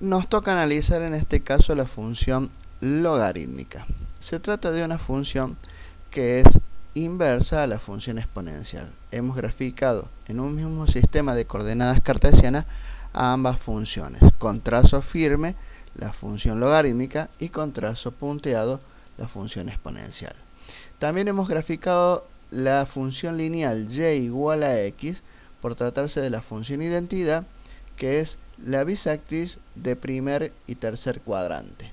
nos toca analizar en este caso la función logarítmica. Se trata de una función que es inversa a la función exponencial. Hemos graficado en un mismo sistema de coordenadas cartesianas a ambas funciones, con trazo firme la función logarítmica y con trazo punteado la función exponencial. También hemos graficado la función lineal y igual a x por tratarse de la función identidad que es la bisectriz de primer y tercer cuadrante.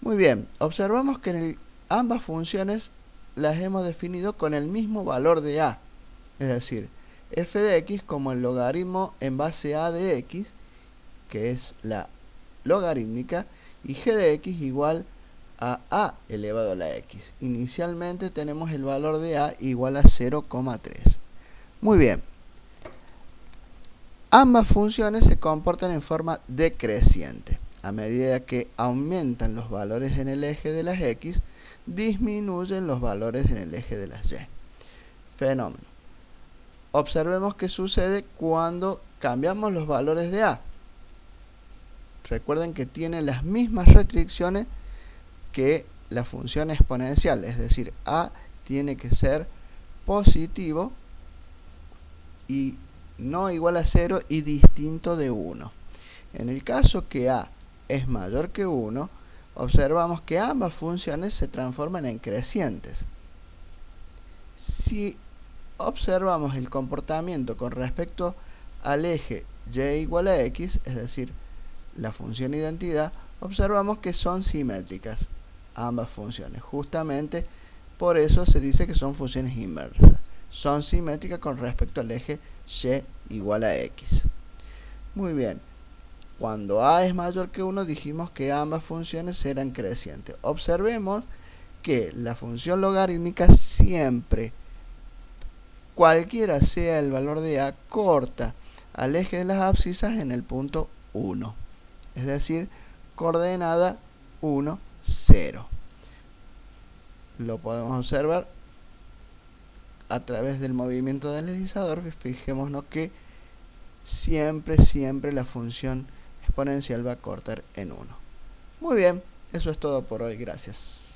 Muy bien, observamos que en ambas funciones las hemos definido con el mismo valor de a, es decir, f de x como el logaritmo en base a de x, que es la logarítmica, y g de x igual a a elevado a la x. Inicialmente tenemos el valor de a igual a 0,3. Muy bien. Ambas funciones se comportan en forma decreciente. A medida que aumentan los valores en el eje de las x, disminuyen los valores en el eje de las y. Fenómeno. Observemos qué sucede cuando cambiamos los valores de a. Recuerden que tiene las mismas restricciones que la función exponencial, es decir, a tiene que ser positivo y no igual a 0 y distinto de 1. En el caso que a es mayor que 1, observamos que ambas funciones se transforman en crecientes. Si observamos el comportamiento con respecto al eje y igual a x, es decir, la función identidad, observamos que son simétricas ambas funciones. Justamente por eso se dice que son funciones inversas. Son simétricas con respecto al eje y igual a x. Muy bien. Cuando a es mayor que 1 dijimos que ambas funciones eran crecientes. Observemos que la función logarítmica siempre, cualquiera sea el valor de a, corta al eje de las abscisas en el punto 1. Es decir, coordenada 1, 0. Lo podemos observar a través del movimiento del deslizador. Fijémonos que siempre, siempre la función exponencial va a cortar en 1. Muy bien, eso es todo por hoy. Gracias.